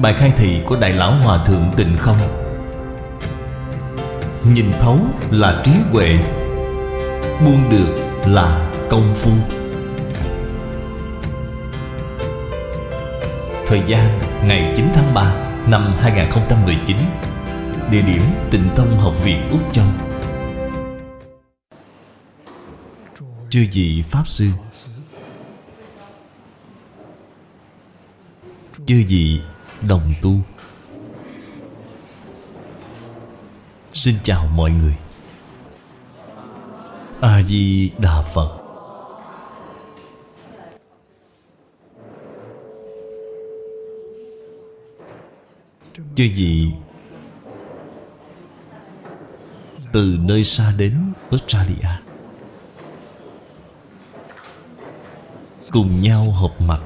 Bài khai thị của Đại Lão Hòa Thượng Tịnh Không. Nhìn thấu là trí huệ, Buông được là công phu. Thời gian ngày 9 tháng 3 năm 2019 Địa điểm Tịnh tông Học viện Úc Châu. Chư vị Pháp Sư, Chư vị đồng tu. Xin chào mọi người. A-di-đà Phật. Chư vị, Từ nơi xa đến Australia, Cùng nhau họp mặt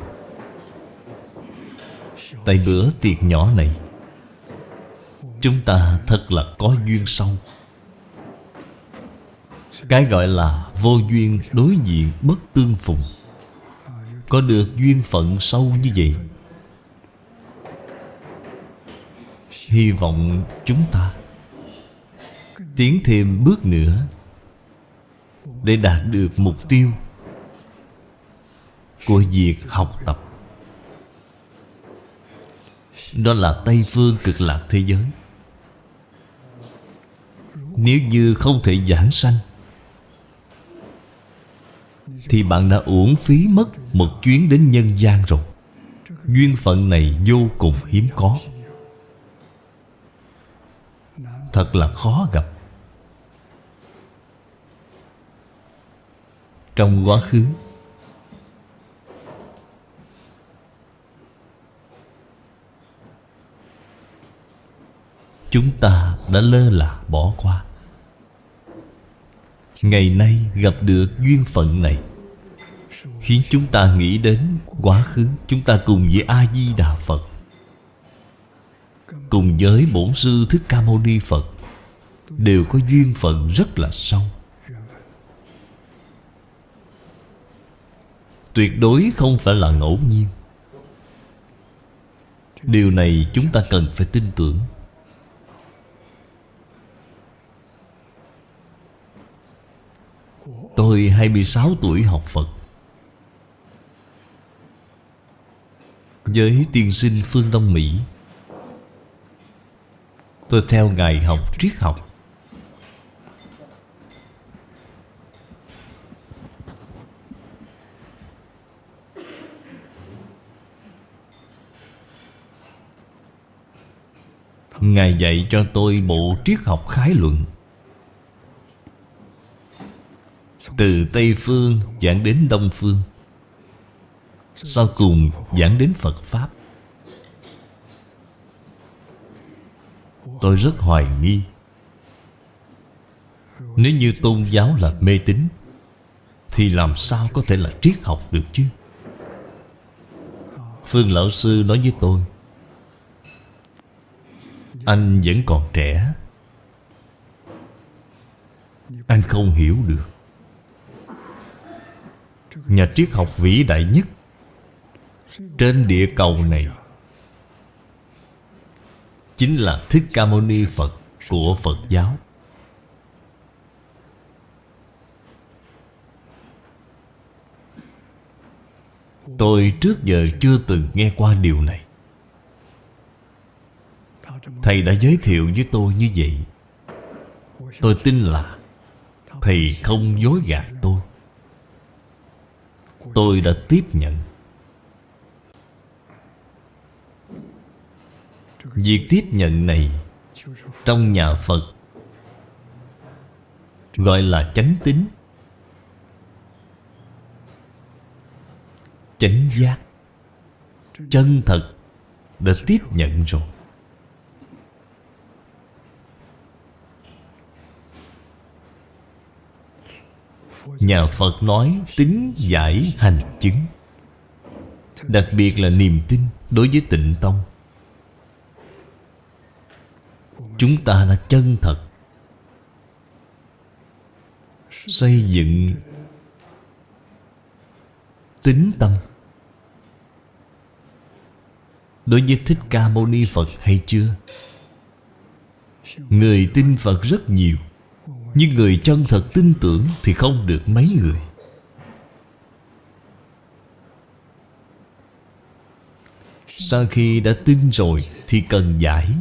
Tại bữa tiệc nhỏ này. Chúng ta thật là có duyên sâu Cái gọi là vô duyên đối diện bất tương phùng. Có được duyên phận sâu như vậy? Hy vọng chúng ta Tiến thêm bước nữa Để đạt được mục tiêu Của việc học tập. Đó là Tây Phương cực lạc thế giới. Nếu như không thể giảng sanh, Thì bạn đã uổng phí mất Một chuyến đến nhân gian rồi. Duyên phận này vô cùng hiếm có. Thật là khó gặp. Trong quá khứ Chúng ta đã lơ là bỏ qua. Ngày nay gặp được duyên phận này, Khiến chúng ta nghĩ đến quá khứ Chúng ta cùng với A-di-đà Phật, Cùng với Bổn Sư Thích Ca Mâu Ni Phật Đều có duyên phận rất là sâu. Tuyệt đối không phải là ngẫu nhiên. Điều này chúng ta cần phải tin tưởng. Tôi 26 tuổi học Phật. Với tiên sinh phương Đông Mỹ, Tôi theo Ngài học triết học. Ngài dạy cho tôi bộ triết học khái luận. Từ Tây Phương giảng đến Đông Phương, Sau cùng giảng đến Phật Pháp. Tôi rất hoài nghi, Nếu như tôn giáo là mê tín, Thì làm sao có thể là triết học được chứ? Phương Lão Sư nói với tôi, Anh vẫn còn trẻ, Anh không hiểu được. Nhà triết học vĩ đại nhất Trên địa cầu này Chính là Thích Ca Mâu Ni Phật của Phật giáo. Tôi trước giờ chưa từng nghe qua điều này. Thầy đã giới thiệu với tôi như vậy. Tôi tin là Thầy không dối gạt tôi. Tôi đã tiếp nhận. Việc tiếp nhận này Trong nhà Phật Gọi là chánh tín, Chánh giác, Chân thật Đã tiếp nhận rồi. Nhà Phật nói tính giải hành chứng. Đặc biệt là niềm tin đối với tịnh tông. Chúng ta là chân thật. Xây dựng Tính tâm. Đối với Thích Ca Mâu Ni Phật hay chưa? Người tin Phật rất nhiều. Nhưng người chân thật tin tưởng Thì không được mấy người. Sau khi đã tin rồi Thì cần giải.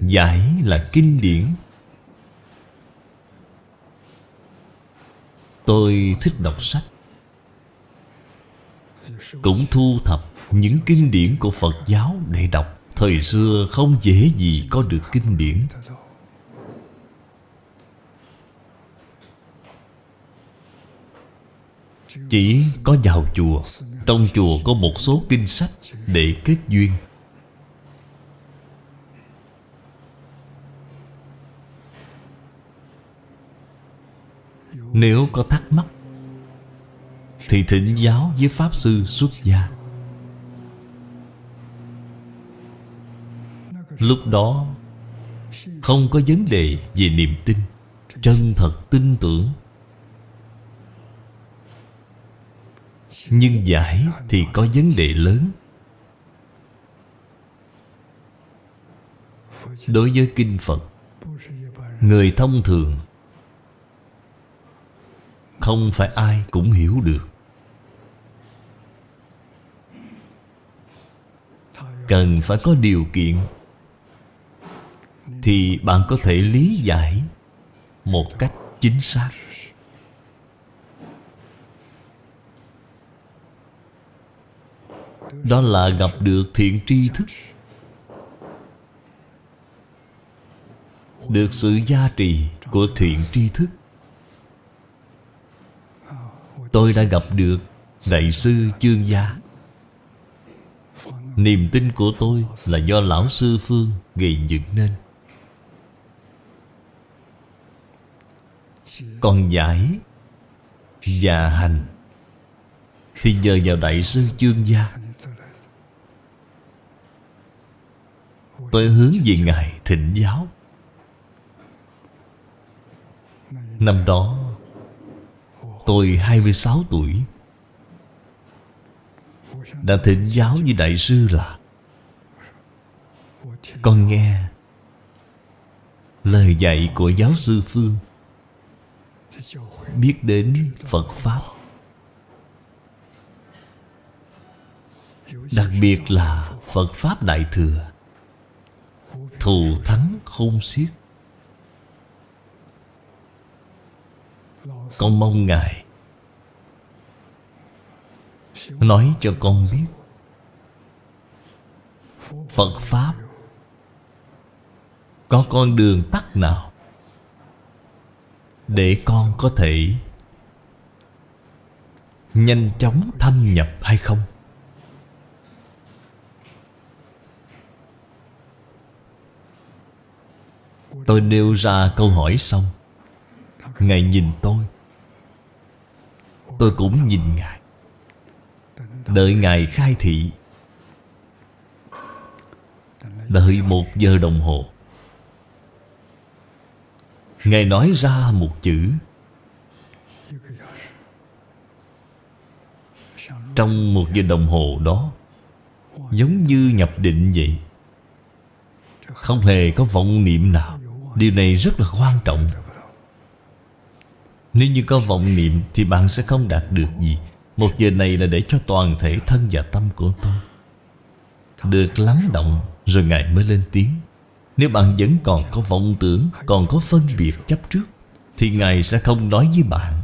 Giải là kinh điển. Tôi thích đọc sách. Cũng thu thập những kinh điển của Phật giáo để đọc. Thời xưa không dễ gì có được kinh điển. Chỉ có vào chùa, Trong chùa có một số kinh sách Để kết duyên. Nếu có thắc mắc, Thì thỉnh giáo với Pháp Sư xuất gia. Lúc đó, Không có vấn đề về niềm tin, Chân thật tin tưởng. Nhưng giải thì có vấn đề lớn. Đối với Kinh Phật, Người thông thường Không phải ai cũng hiểu được. Cần phải có điều kiện Thì bạn có thể lý giải Một cách chính xác. Đó là gặp được thiện tri thức. Được sự gia trì của thiện tri thức. Tôi đã gặp được Đại sư Chương Gia. Niềm tin của tôi là do Lão Sư Phương gây dựng nên. Còn giải Và hành Thì nhờ vào Đại sư Chương Gia. Tôi hướng về Ngài thịnh giáo. Năm đó, Tôi 26 tuổi. Đã thịnh giáo với Đại sư là. Con nghe Lời dạy của giáo sư Phương. Biết đến Phật Pháp. Đặc biệt là Phật Pháp Đại Thừa. Thù thắng khôn xiết. Con mong Ngài Nói cho con biết Phật Pháp Có con đường tắt nào Để con có thể Nhanh chóng thâm nhập hay không? Tôi nêu ra câu hỏi xong. Ngài nhìn tôi. Tôi cũng nhìn Ngài. Đợi Ngài khai thị. Đợi một giờ đồng hồ. Ngài nói ra một chữ. Trong một giờ đồng hồ đó, Giống như nhập định vậy. Không hề có vọng niệm nào. Điều này rất là quan trọng. Nếu như có vọng niệm Thì bạn sẽ không đạt được gì. Một giờ này là để cho toàn thể thân và tâm của tôi Được lắng động Rồi Ngài mới lên tiếng. Nếu bạn vẫn còn có vọng tưởng, Còn có phân biệt chấp trước, Thì Ngài sẽ không nói với bạn.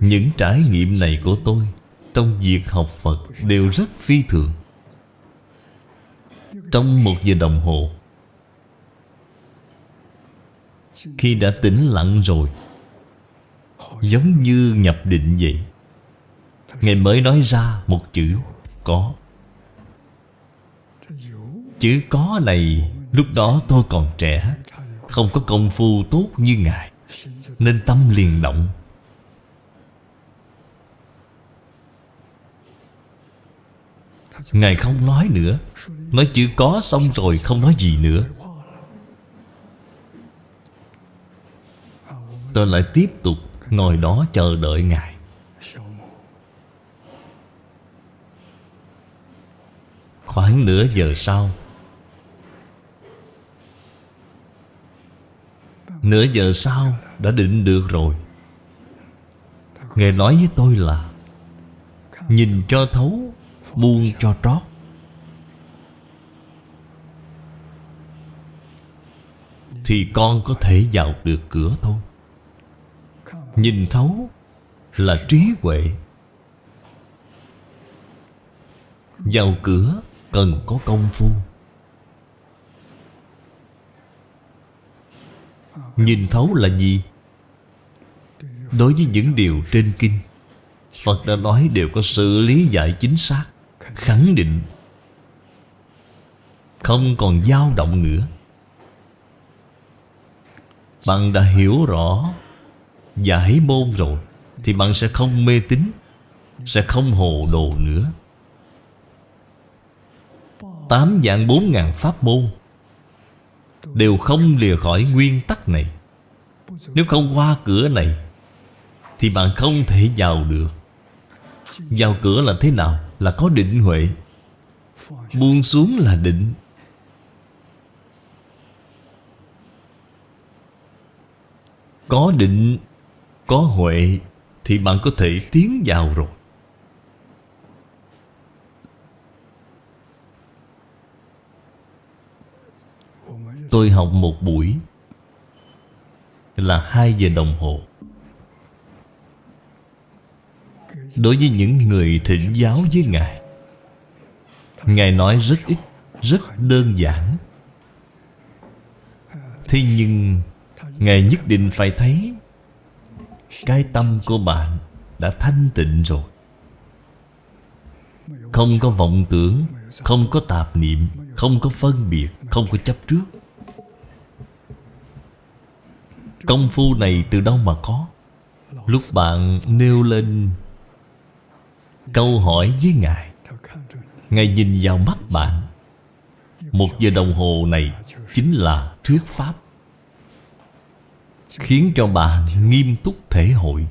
Những trải nghiệm này của tôi Trong việc học Phật Đều rất phi thường trong một giờ đồng hồ. Khi đã tĩnh lặng rồi, Giống như nhập định vậy. Ngài mới nói ra một chữ, Có. Chữ có này Lúc đó tôi còn trẻ, Không có công phu tốt như Ngài, Nên tâm liền động. Ngài không nói nữa. Nói chữ có xong rồi không nói gì nữa. Tôi lại tiếp tục ngồi đó chờ đợi Ngài. Khoảng nửa giờ sau, Nửa giờ sau đã định được rồi. Ngài nói với tôi là, Nhìn cho thấu, Buông cho trót. Thì con có thể vào được cửa thôi. Nhìn thấu Là trí huệ. Vào cửa cần có công phu. Nhìn thấu là gì? Đối với những điều trên kinh, Phật đã nói đều có sự lý giải chính xác, Khẳng định. Không còn dao động nữa. Bạn đã hiểu rõ Giải môn rồi, Thì bạn sẽ không mê tín, Sẽ không hồ đồ nữa. Tám dạng bốn ngàn pháp môn Đều không lìa khỏi nguyên tắc này. Nếu không qua cửa này, Thì bạn không thể vào được. Vào cửa là thế nào? Là có định huệ. Buông xuống là định. Có định, Có huệ, Thì bạn có thể tiến vào rồi. Tôi học một buổi Là hai giờ đồng hồ. Đối với những người thỉnh giáo với Ngài Ngài nói rất ít, Rất đơn giản. Thế nhưng Ngài nhất định phải thấy, Cái tâm của bạn Đã thanh tịnh rồi. Không có vọng tưởng, Không có tạp niệm, Không có phân biệt, Không có chấp trước. Công phu này từ đâu mà có? Lúc bạn nêu lên Câu hỏi với Ngài Ngài nhìn vào mắt bạn. Một giờ đồng hồ này Chính là thuyết pháp. Khiến cho bạn nghiêm túc thể hội.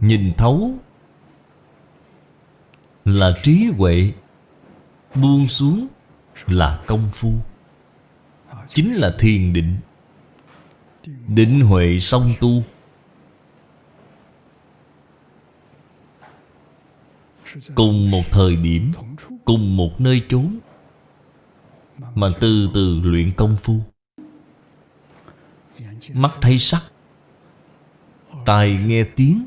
Nhìn thấu Là trí huệ, Buông xuống là công phu. Chính là thiền định. Định huệ song tu. Cùng một thời điểm, Cùng một nơi chốn mà từ từ luyện công phu. Mắt thấy sắc, Tai nghe tiếng,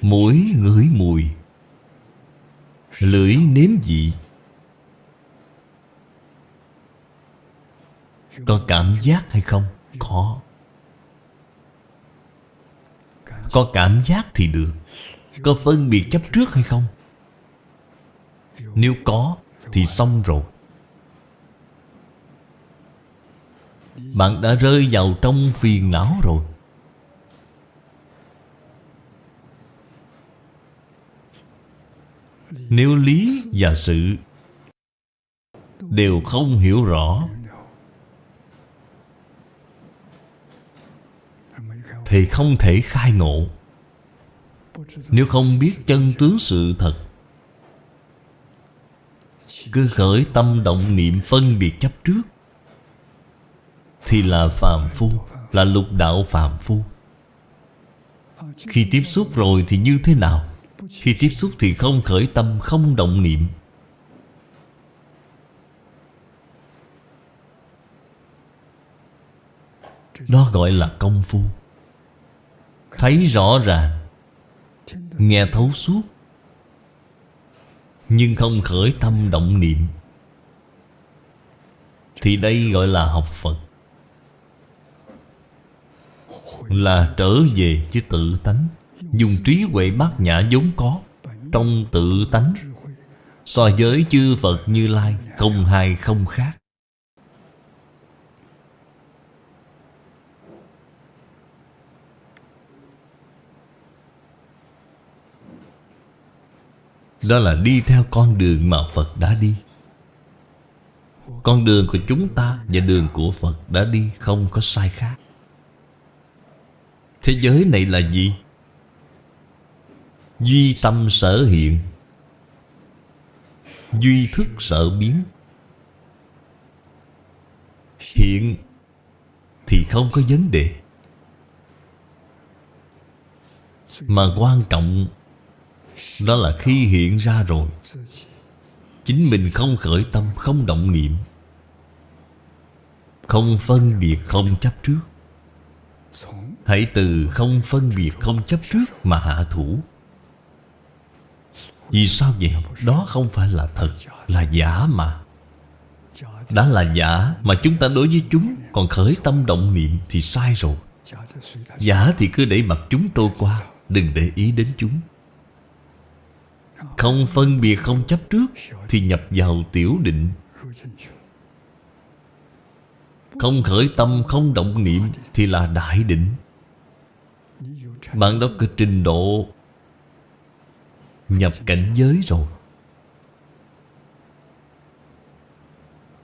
Mũi ngửi mùi, Lưỡi nếm vị. Có cảm giác hay không? Có. Có cảm giác thì được. Có phân biệt chấp trước hay không? Nếu có Thì xong rồi. Bạn đã rơi vào trong phiền não rồi. Nếu lý và sự Đều không hiểu rõ, Thì không thể khai ngộ. Nếu không biết chân tướng sự thật, Cứ khởi tâm động niệm phân biệt chấp trước. Thì là phàm phu, Là lục đạo phàm phu. Khi tiếp xúc rồi thì như thế nào? Khi tiếp xúc thì không khởi tâm, Không động niệm. Đó gọi là công phu. Thấy rõ ràng, Nghe thấu suốt, Nhưng không khởi tâm động niệm. Thì đây gọi là học Phật. Là trở về với tự tánh. Dùng trí huệ bát nhã vốn có, Trong tự tánh. So với chư Phật Như Lai, Không hai không khác. Đó là đi theo con đường mà Phật đã đi. Con đường của chúng ta và đường của Phật đã đi không có sai khác. Thế giới này là gì? Duy tâm sở hiện, Duy thức sở biến. Hiện Thì không có vấn đề. Mà quan trọng Đó là khi hiện ra rồi, Chính mình không khởi tâm, Không động niệm, Không phân biệt, không chấp trước. Hãy từ không phân biệt, không chấp trước Mà hạ thủ. Vì sao vậy? Đó không phải là thật, Là giả mà. Đã là giả Mà chúng ta đối với chúng, Còn khởi tâm động niệm thì sai rồi. Giả thì cứ để mặc chúng trôi qua, Đừng để ý đến chúng. Không phân biệt, không chấp trước Thì nhập vào tiểu định. Không khởi tâm, không động niệm Thì là đại định. Bạn đó có trình độ Nhập cảnh giới rồi.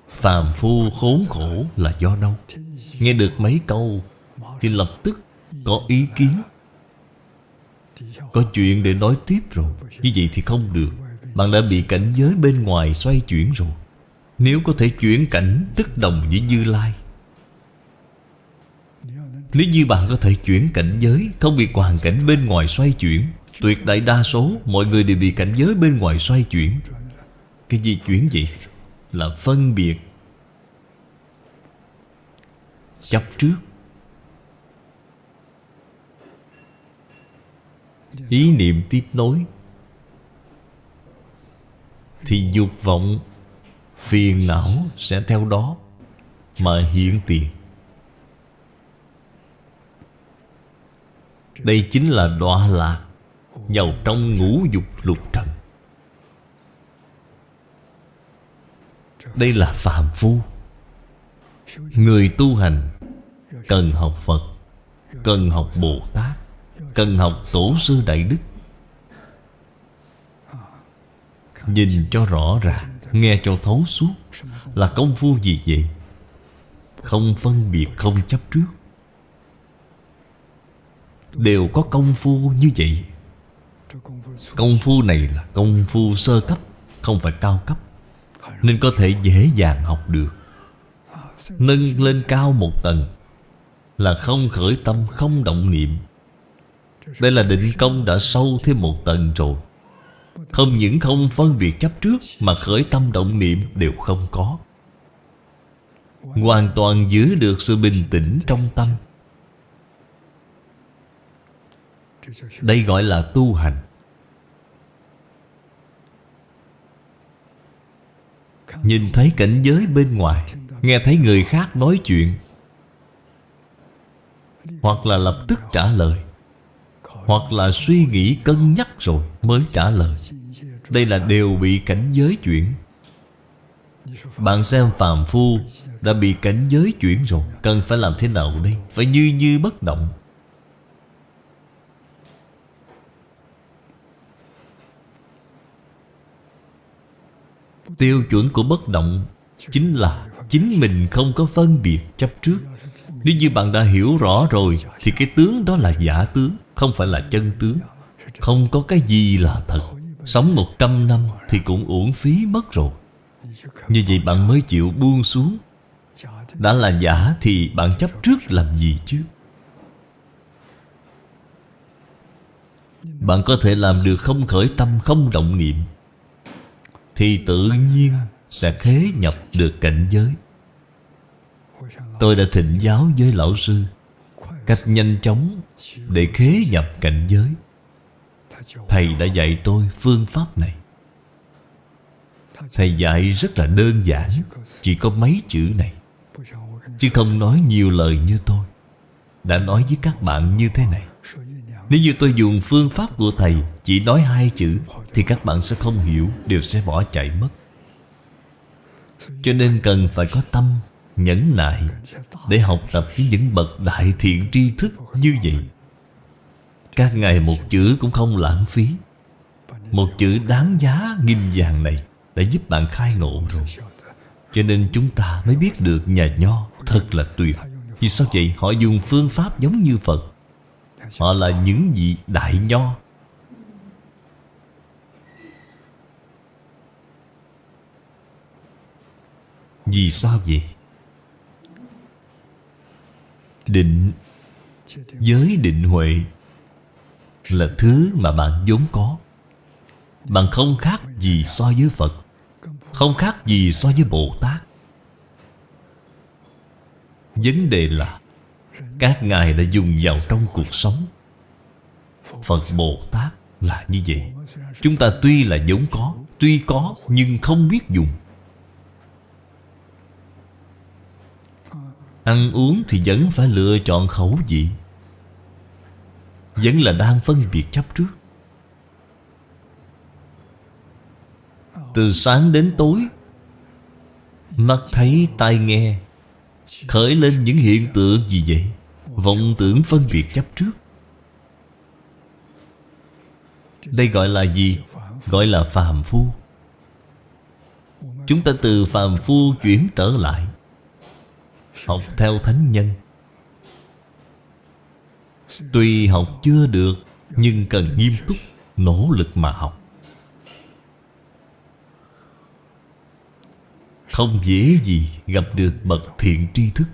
Phàm phu khốn khổ là do đâu? Nghe được mấy câu Thì lập tức có ý kiến. Có chuyện để nói tiếp rồi. Như vậy thì không được. Bạn đã bị cảnh giới bên ngoài xoay chuyển rồi. Nếu có thể chuyển cảnh Tức đồng với Như Lai nếu như bạn có thể chuyển cảnh giới Không bị hoàn cảnh bên ngoài xoay chuyển. Tuyệt đại đa số Mọi người đều bị cảnh giới bên ngoài xoay chuyển. Cái gì chuyển gì Là phân biệt. Chấp trước. Ý niệm tiếp nối. Thì dục vọng, Phiền não sẽ theo đó Mà hiện tiền. Đây chính là đọa lạc vào trong ngũ dục lục trần. Đây là phạm phu. Người tu hành Cần học Phật, Cần học Bồ Tát, Cần học Tổ sư Đại Đức. Nhìn cho rõ ràng, Nghe cho thấu suốt Là công phu gì vậy? Không phân biệt, không chấp trước. Đều có công phu như vậy. Công phu này là công phu sơ cấp, Không phải cao cấp. Nên có thể dễ dàng học được. Nâng lên cao một tầng Là không khởi tâm, không động niệm. Đây là định công đã sâu thêm một tầng rồi. Không những không phân biệt chấp trước Mà khởi tâm động niệm đều không có. Hoàn toàn giữ được sự bình tĩnh trong tâm. Đây gọi là tu hành. Nhìn thấy cảnh giới bên ngoài, Nghe thấy người khác nói chuyện, Hoặc là lập tức trả lời, Hoặc là suy nghĩ cân nhắc rồi mới trả lời. Đây là đều bị cảnh giới chuyển. Bạn xem phàm phu Đã bị cảnh giới chuyển rồi. Cần phải làm thế nào đây? Phải như như bất động. Tiêu chuẩn của bất động Chính là Chính mình không có phân biệt chấp trước. Nếu như bạn đã hiểu rõ rồi, Thì cái tướng đó là giả tướng, Không phải là chân tướng. Không có cái gì là thật. Sống một trăm năm thì cũng uổng phí mất rồi. Như vậy bạn mới chịu buông xuống. Đã là giả thì bạn chấp trước làm gì chứ? Bạn có thể làm được không khởi tâm, không động niệm thì tự nhiên sẽ khế nhập được cảnh giới. Tôi đã thịnh giáo với lão sư Cách nhanh chóng để khế nhập cảnh giới. Thầy đã dạy tôi phương pháp này. Thầy dạy rất là đơn giản, Chỉ có mấy chữ này. Chứ không nói nhiều lời như tôi. Đã nói với các bạn như thế này. Nếu như tôi dùng phương pháp của thầy Chỉ nói hai chữ, thì các bạn sẽ không hiểu, Đều sẽ bỏ chạy mất. Cho nên cần phải có tâm Nhẫn nại Để học tập với những bậc đại thiện tri thức như vậy. Các ngài một chữ cũng không lãng phí. Một chữ đáng giá nghìn vàng này Đã giúp bạn khai ngộ rồi. Cho nên chúng ta mới biết được nhà nho Thật là tuyệt. Vì sao vậy? Họ dùng phương pháp giống như Phật. Họ là những vị đại nho. Vì sao vậy? Định Giới định huệ Là thứ mà bạn vốn có. Bạn không khác gì so với Phật, Không khác gì so với Bồ Tát. Vấn đề là các ngài đã dùng vào trong cuộc sống. Phật Bồ Tát là như vậy. Chúng ta tuy là vốn có, Tuy có nhưng không biết dùng. Ăn uống thì vẫn phải lựa chọn khẩu vị. Vẫn là đang phân biệt chấp trước. Từ sáng đến tối, Mắt thấy tai nghe Khởi lên những hiện tượng gì vậy? Vọng tưởng phân biệt chấp trước. Đây gọi là gì? Gọi là phàm phu. Chúng ta từ phàm phu chuyển trở lại, Học theo thánh nhân. Tuy học chưa được, Nhưng cần nghiêm túc, Nỗ lực mà học. Không dễ gì gặp được bậc thiện tri thức.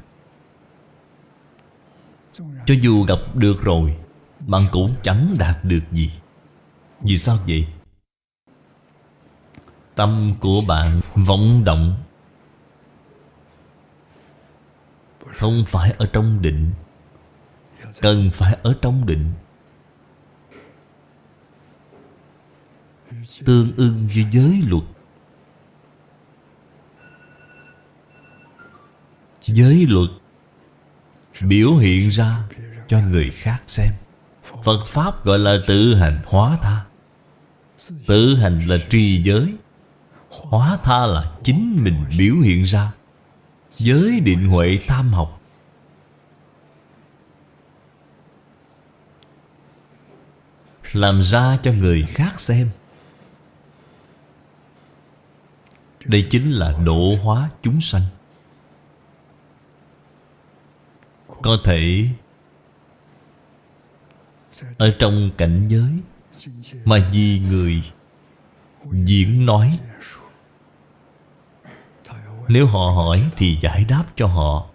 Cho dù gặp được rồi, Bạn cũng chẳng đạt được gì. Vì sao vậy? Tâm của bạn vọng động. Không phải ở trong định. Cần phải ở trong định. Tương ưng với giới luật. Giới luật Biểu hiện ra cho người khác xem. Phật Pháp gọi là tự hành hóa tha. Tự hành là tri giới. Hóa tha là chính mình biểu hiện ra. Giới định huệ tam học. Làm ra cho người khác xem. Đây chính là độ hóa chúng sanh. Có thể Ở trong cảnh giới Mà vì người Diễn nói. Nếu họ hỏi thì giải đáp cho họ.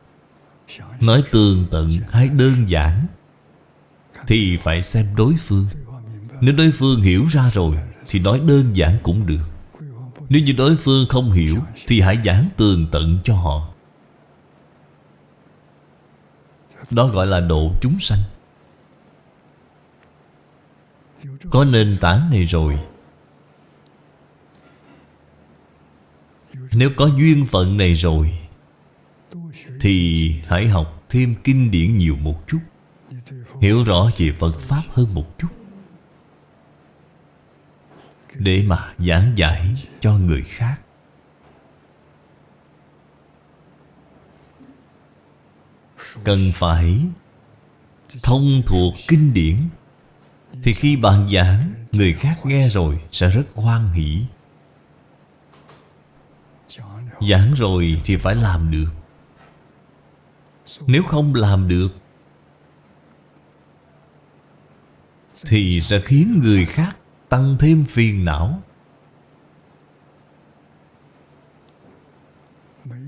Nói tường tận hay đơn giản Thì phải xem đối phương. Nếu đối phương hiểu ra rồi Thì nói đơn giản cũng được. Nếu như đối phương không hiểu Thì hãy giảng tường tận cho họ. Đó gọi là độ chúng sanh. Có nền tảng này rồi. Nếu có duyên phận này rồi, Thì hãy học thêm kinh điển nhiều một chút. Hiểu rõ về Phật Pháp hơn một chút. Để mà giảng giải cho người khác. Cần phải thông thuộc kinh điển, Thì khi bạn giảng, Người khác nghe rồi sẽ rất hoan hỷ. Giảng rồi thì phải làm được. Nếu không làm được, Thì sẽ khiến người khác tăng thêm phiền não.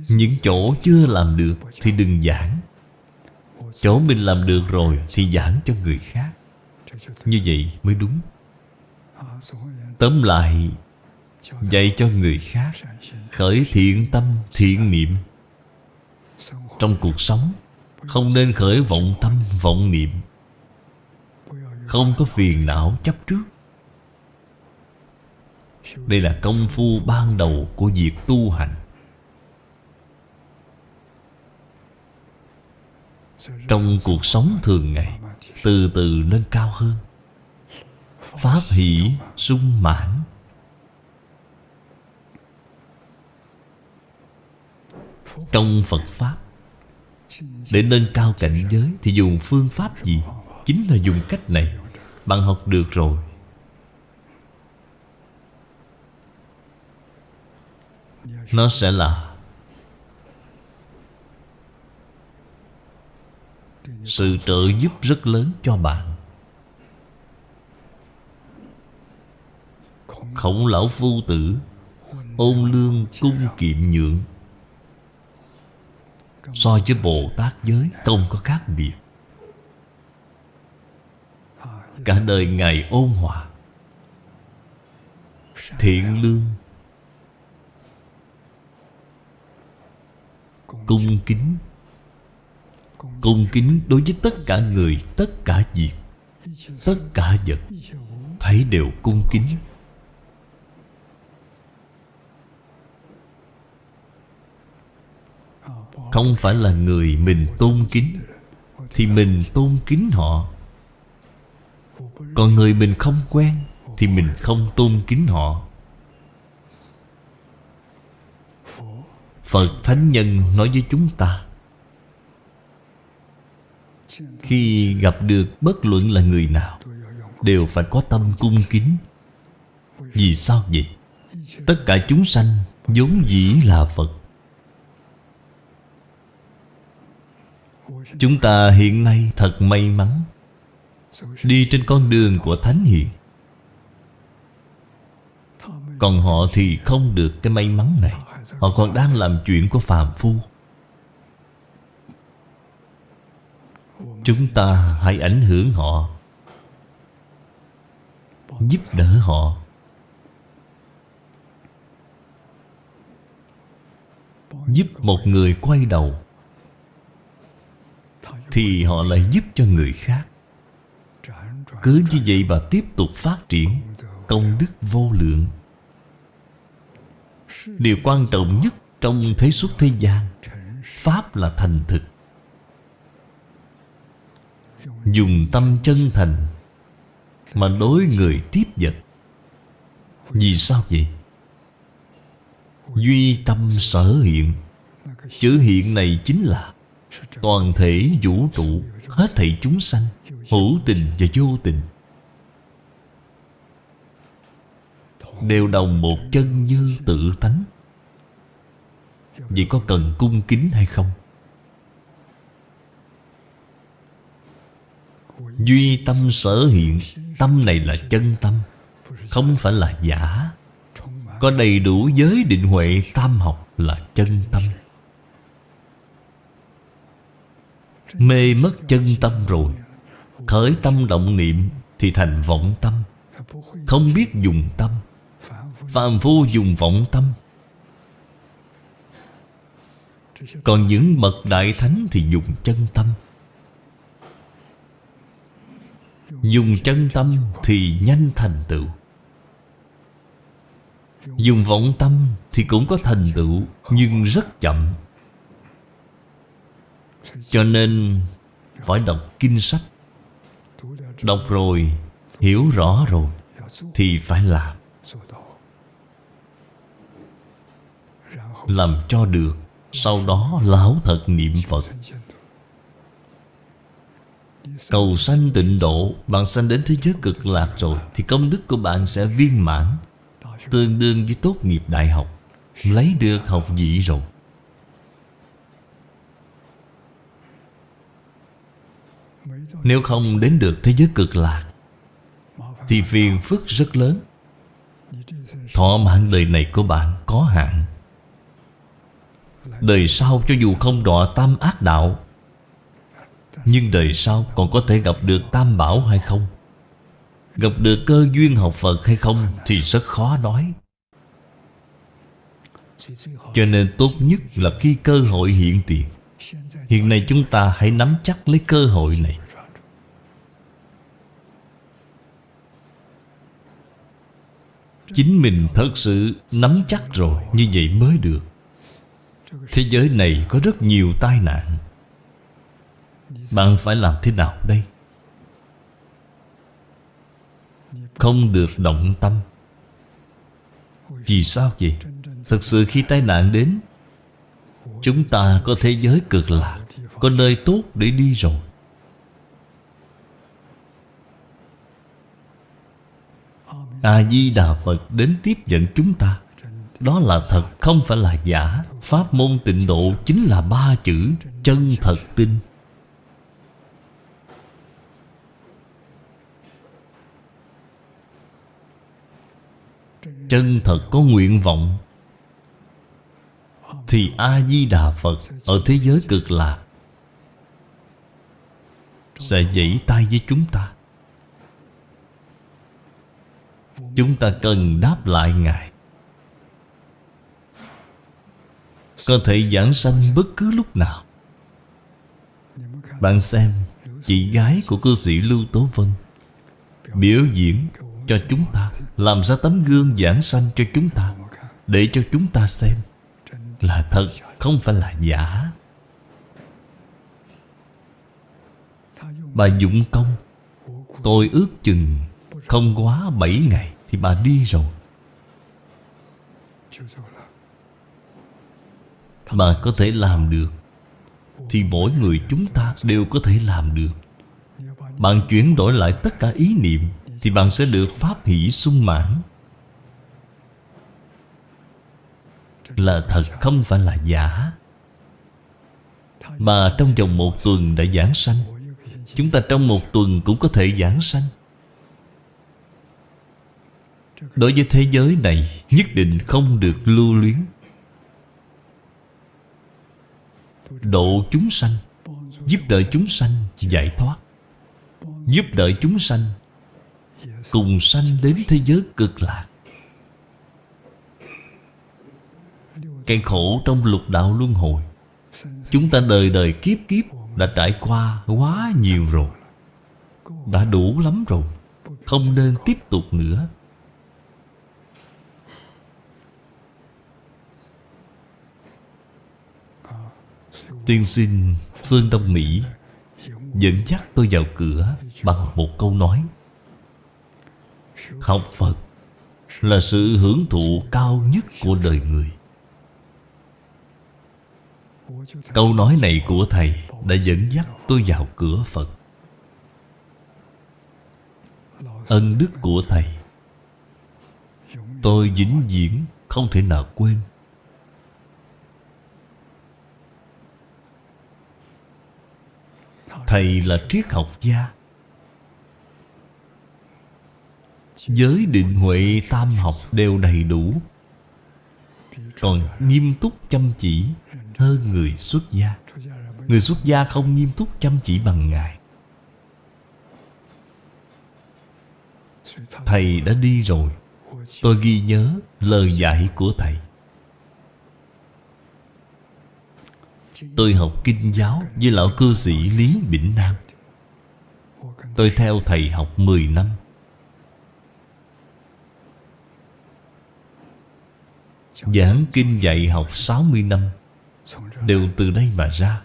Những chỗ chưa làm được Thì đừng giảng. Chỗ mình làm được rồi Thì giảng cho người khác. Như vậy mới đúng. Tóm lại, Dạy cho người khác, Khởi thiện tâm, thiện niệm. Trong cuộc sống, Không nên khởi vọng tâm, vọng niệm. Không có phiền não chấp trước. Đây là công phu ban đầu của việc tu hành. Trong cuộc sống thường ngày, Từ từ nâng cao hơn. Pháp hỷ sung mãn. Trong Phật Pháp, Để nâng cao cảnh giới Thì dùng phương pháp gì? Chính là dùng cách này. Bạn học được rồi. Nó sẽ là Sự trợ giúp rất lớn cho bạn. Khổng lão phu tử Ôn lương cung kiệm nhượng. So với Bồ Tát giới, Không có khác biệt. Cả đời Ngài ôn hòa. Thiện lương. Cung kính. Cung kính đối với tất cả người, Tất cả việc, Tất cả vật. Thấy đều cung kính. Không phải là người mình tôn kính, Thì mình tôn kính họ. Còn người mình không quen, Thì mình không tôn kính họ. Phật Thánh Nhân nói với chúng ta khi gặp được bất luận là người nào, Đều phải có tâm cung kính. Vì sao vậy? Tất cả chúng sanh vốn dĩ là Phật. Chúng ta hiện nay thật may mắn Đi trên con đường của Thánh Hiền. Còn họ thì không được cái may mắn này. Họ còn đang làm chuyện của phàm phu. Chúng ta hãy ảnh hưởng họ, Giúp đỡ họ. Giúp một người quay đầu Thì họ lại giúp cho người khác. Cứ như vậy mà tiếp tục phát triển Công đức vô lượng. Điều quan trọng nhất trong thế xuất thế gian, Pháp là thành thực. Dùng tâm chân thành Mà đối người tiếp vật Vì sao vậy? Duy tâm sở hiện Chữ hiện này chính là Toàn thể vũ trụ, Hết thảy chúng sanh, Hữu tình và vô tình Đều đồng một chân như tự tánh Vậy có cần cung kính hay không? Duy tâm sở hiện, Tâm này là chân tâm, Không phải là giả. Có đầy đủ giới định huệ tam học là chân tâm. Mê mất chân tâm rồi, Khởi tâm động niệm Thì thành vọng tâm. Không biết dùng tâm, Phàm phu dùng vọng tâm. Còn những bậc đại thánh thì dùng chân tâm. Dùng chân tâm thì nhanh thành tựu. Dùng vọng tâm thì cũng có thành tựu Nhưng rất chậm. Cho nên phải đọc kinh sách. Đọc rồi, hiểu rõ rồi Thì phải làm. Làm cho được Sau đó lão thật niệm Phật. Cầu sanh tịnh độ, Bạn sanh đến thế giới cực lạc rồi, Thì công đức của bạn sẽ viên mãn, Tương đương với tốt nghiệp đại học. Lấy được học vị rồi. Nếu không đến được thế giới cực lạc, Thì phiền phức rất lớn. Thọ mạng đời này của bạn có hạn. Đời sau cho dù không đọa tam ác đạo nhưng đời sau còn có thể gặp được tam bảo hay không? Gặp được cơ duyên học Phật hay không Thì rất khó nói. Cho nên tốt nhất là khi cơ hội hiện tiền. Hiện nay chúng ta hãy nắm chắc lấy cơ hội này. Chính mình thật sự nắm chắc rồi, Như vậy mới được. Thế giới này có rất nhiều tai nạn. Bạn phải làm thế nào đây? Không được động tâm. Vì sao vậy? Thật sự khi tai nạn đến, Chúng ta có thế giới cực lạc Có nơi tốt để đi rồi. A-di-đà Phật đến tiếp dẫn chúng ta. Đó là thật, không phải là giả. Pháp môn tịnh độ chính là ba chữ Chân thật tin Chân thật có nguyện vọng Thì A-di-đà Phật Ở thế giới cực lạc Sẽ dãy tay với chúng ta. Chúng ta cần đáp lại Ngài. Có thể giảng sanh bất cứ lúc nào. Bạn xem Chị gái của cư sĩ Lưu Tố Vân, Biểu diễn cho chúng ta, Làm ra tấm gương giảng sanh cho chúng ta, Để cho chúng ta xem Là thật, không phải là giả. Bà dụng công, Tôi ước chừng Không quá 7 ngày Thì bà đi rồi. Bà có thể làm được Thì mỗi người chúng ta đều có thể làm được. Bạn chuyển đổi lại tất cả ý niệm thì bạn sẽ được pháp hỷ sung mãn. Là thật, không phải là giả. Mà trong vòng một tuần đã giảng sanh. Chúng ta trong một tuần cũng có thể giảng sanh. Đối với thế giới này, Nhất định không được lưu luyến. Độ chúng sanh, Giúp đỡ chúng sanh giải thoát. Giúp đỡ chúng sanh Cùng sanh đến thế giới cực lạc. Cái khổ trong lục đạo luân hồi. Chúng ta đời đời kiếp kiếp Đã trải qua quá nhiều rồi. Đã đủ lắm rồi. Không nên tiếp tục nữa. Tiên sinh Phương Đông Mỹ Dẫn dắt tôi vào cửa Bằng một câu nói. Học Phật Là sự hưởng thụ cao nhất của đời người. Câu nói này của Thầy Đã dẫn dắt tôi vào cửa Phật. Ân đức của Thầy Tôi vĩnh viễn không thể nào quên. Thầy là triết học gia Giới định huệ tam học đều đầy đủ. Còn nghiêm túc chăm chỉ hơn người xuất gia. Người xuất gia không nghiêm túc chăm chỉ bằng Ngài. Thầy đã đi rồi. Tôi ghi nhớ lời dạy của Thầy. Tôi học kinh giáo với lão cư sĩ Lý Bỉnh Nam. Tôi theo thầy học 10 năm. Giảng kinh dạy học 60 năm, Đều từ đây mà ra.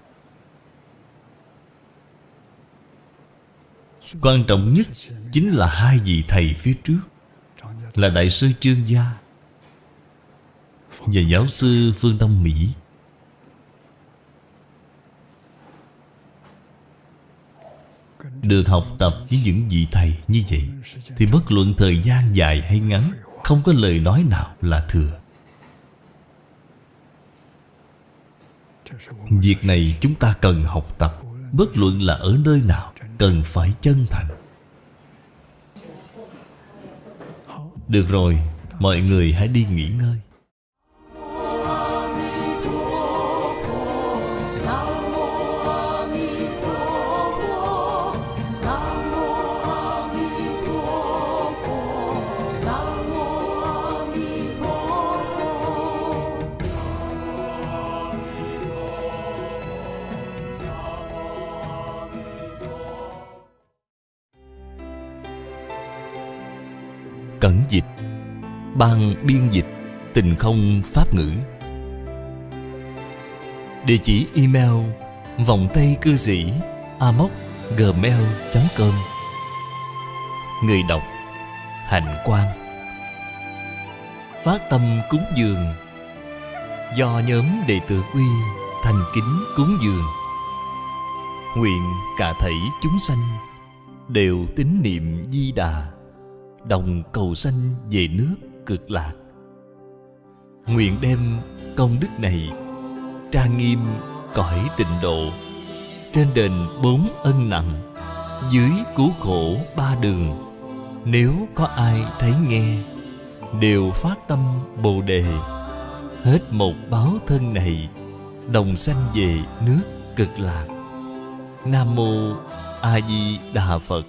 Quan trọng nhất Chính là hai vị thầy phía trước, Là Đại sư Trương Gia Và giáo sư Phương Đông Mỹ. Được học tập với những vị thầy như vậy, Thì bất luận thời gian dài hay ngắn, Không có lời nói nào là thừa. Việc này chúng ta cần học tập. Bất luận là ở nơi nào, Cần phải chân thành. Được rồi, Mọi người hãy đi nghỉ ngơi. Cẩn dịch, Ban biên dịch, Tình không pháp ngữ. Địa chỉ email Vòng tay cư sĩ amoc gmail.com Người đọc Hạnh Quang. Phát tâm cúng dường. Do nhóm đệ tử quy Thành kính cúng dường. Nguyện cả thảy chúng sanh Đều tín niệm di đà đồng cầu sanh về nước cực lạc. Nguyện đem công đức này trang nghiêm cõi tịnh độ. Trên đền bốn ân nặng, dưới cứu khổ ba đường. Nếu có ai thấy nghe, đều phát tâm bồ đề. Hết một báo thân này, Đồng sanh về nước cực lạc. Nam Mô A Di Đà Phật.